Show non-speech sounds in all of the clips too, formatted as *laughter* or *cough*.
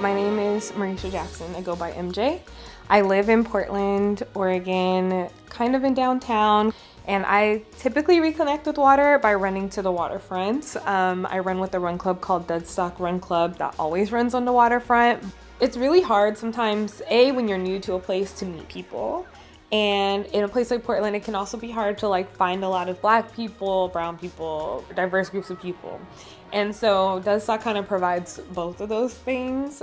My name is Marisha Jackson. I go by MJ. I live in Portland, Oregon, kind of in downtown. And I typically reconnect with water by running to the waterfront. Um, I run with a run club called Deadstock Run Club that always runs on the waterfront. It's really hard sometimes, A, when you're new to a place to meet people. And in a place like Portland, it can also be hard to like find a lot of black people, brown people, diverse groups of people. And so Deadstock kind of provides both of those things.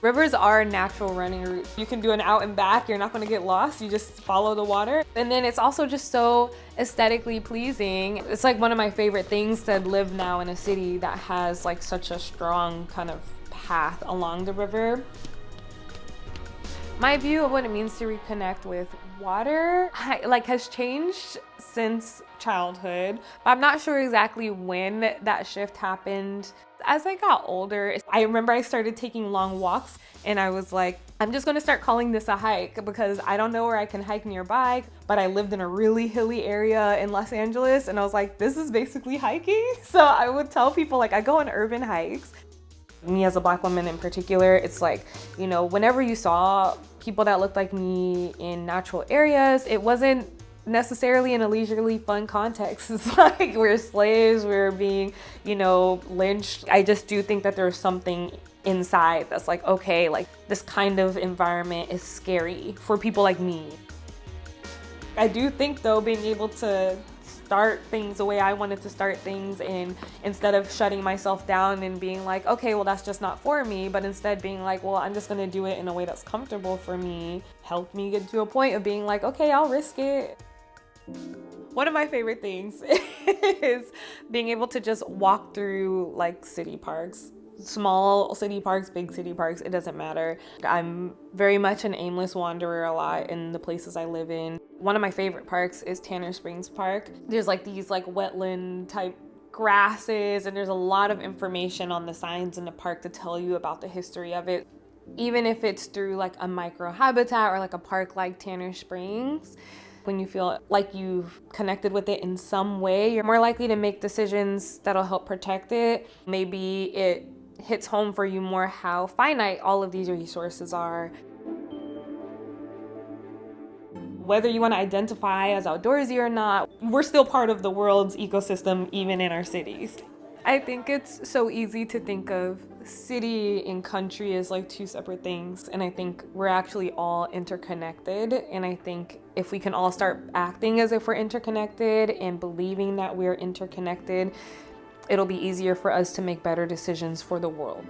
Rivers are natural running routes. You can do an out and back, you're not gonna get lost, you just follow the water. And then it's also just so aesthetically pleasing. It's like one of my favorite things to live now in a city that has like such a strong kind of path along the river. My view of what it means to reconnect with water like has changed since childhood. I'm not sure exactly when that shift happened. As I got older, I remember I started taking long walks and I was like, I'm just gonna start calling this a hike because I don't know where I can hike nearby, but I lived in a really hilly area in Los Angeles and I was like, this is basically hiking. *laughs* So I would tell people like I go on urban hikes. Me as a black woman in particular, it's like, you know, whenever you saw people that looked like me in natural areas, it wasn't necessarily in a leisurely fun context. *laughs* It's like we're slaves, we're being, you know, lynched. I just do think that there's something inside that's like, okay, like this kind of environment is scary for people like me. I do think though being able to start things the way I wanted to start things and instead of shutting myself down and being like, okay, well, that's just not for me, but instead being like, well, I'm just gonna do it in a way that's comfortable for me, helped me get to a point of being like, okay, I'll risk it. One of my favorite things *laughs* is being able to just walk through like city parks small city parks, big city parks, it doesn't matter. I'm very much an aimless wanderer a lot in the places I live in. One of my favorite parks is Tanner Springs Park. There's like these like wetland type grasses and there's a lot of information on the signs in the park to tell you about the history of it. Even if it's through like a micro habitat or like a park like Tanner Springs, when you feel like you've connected with it in some way, you're more likely to make decisions that'll help protect it. Maybe it hits home for you more how finite all of these resources are. Whether you want to identify as outdoorsy or not, we're still part of the world's ecosystem even in our cities. I think it's so easy to think of city and country as like two separate things and I think we're actually all interconnected and I think if we can all start acting as if we're interconnected and believing that we're interconnected it'll be easier for us to make better decisions for the world.